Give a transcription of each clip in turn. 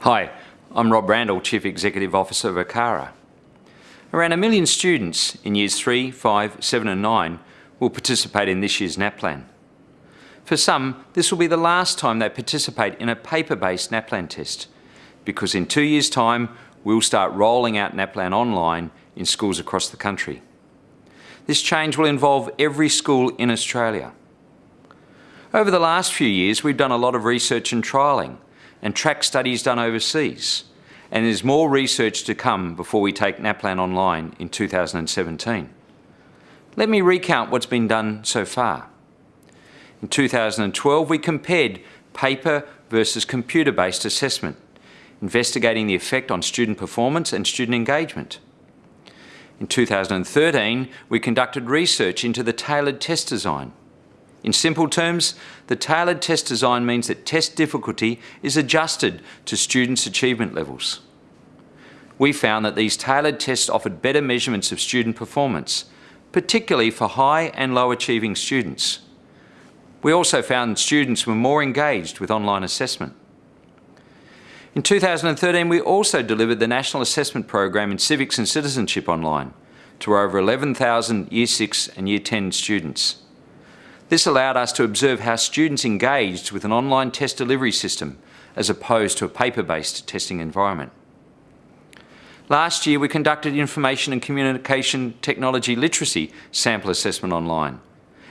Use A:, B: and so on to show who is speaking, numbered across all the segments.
A: Hi, I'm Rob Randall, Chief Executive Officer of ACARA. Around a million students in Years 3, 5, 7 and 9 will participate in this year's NAPLAN. For some, this will be the last time they participate in a paper-based NAPLAN test, because in two years' time, we'll start rolling out NAPLAN online in schools across the country. This change will involve every school in Australia. Over the last few years, we've done a lot of research and trialling and track studies done overseas, and there's more research to come before we take NAPLAN online in 2017. Let me recount what's been done so far. In 2012, we compared paper versus computer-based assessment, investigating the effect on student performance and student engagement. In 2013, we conducted research into the tailored test design, in simple terms, the tailored test design means that test difficulty is adjusted to students' achievement levels. We found that these tailored tests offered better measurements of student performance, particularly for high and low achieving students. We also found students were more engaged with online assessment. In 2013, we also delivered the National Assessment Program in Civics and Citizenship online to over 11,000 Year 6 and Year 10 students. This allowed us to observe how students engaged with an online test delivery system as opposed to a paper-based testing environment. Last year we conducted Information and Communication Technology Literacy Sample Assessment online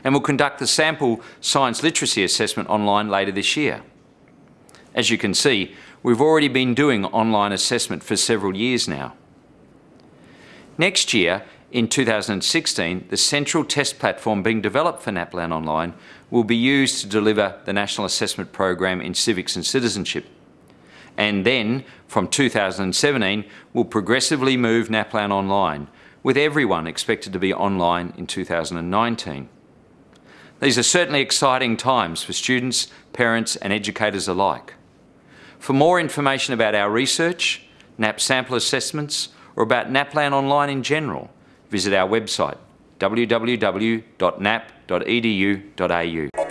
A: and will conduct the Sample Science Literacy Assessment online later this year. As you can see, we've already been doing online assessment for several years now. Next year, in 2016, the central test platform being developed for NAPLAN Online will be used to deliver the National Assessment Program in Civics and Citizenship. And then, from 2017, we'll progressively move NAPLAN online, with everyone expected to be online in 2019. These are certainly exciting times for students, parents and educators alike. For more information about our research, NAP sample assessments or about NAPLAN Online in general, visit our website www.nap.edu.au.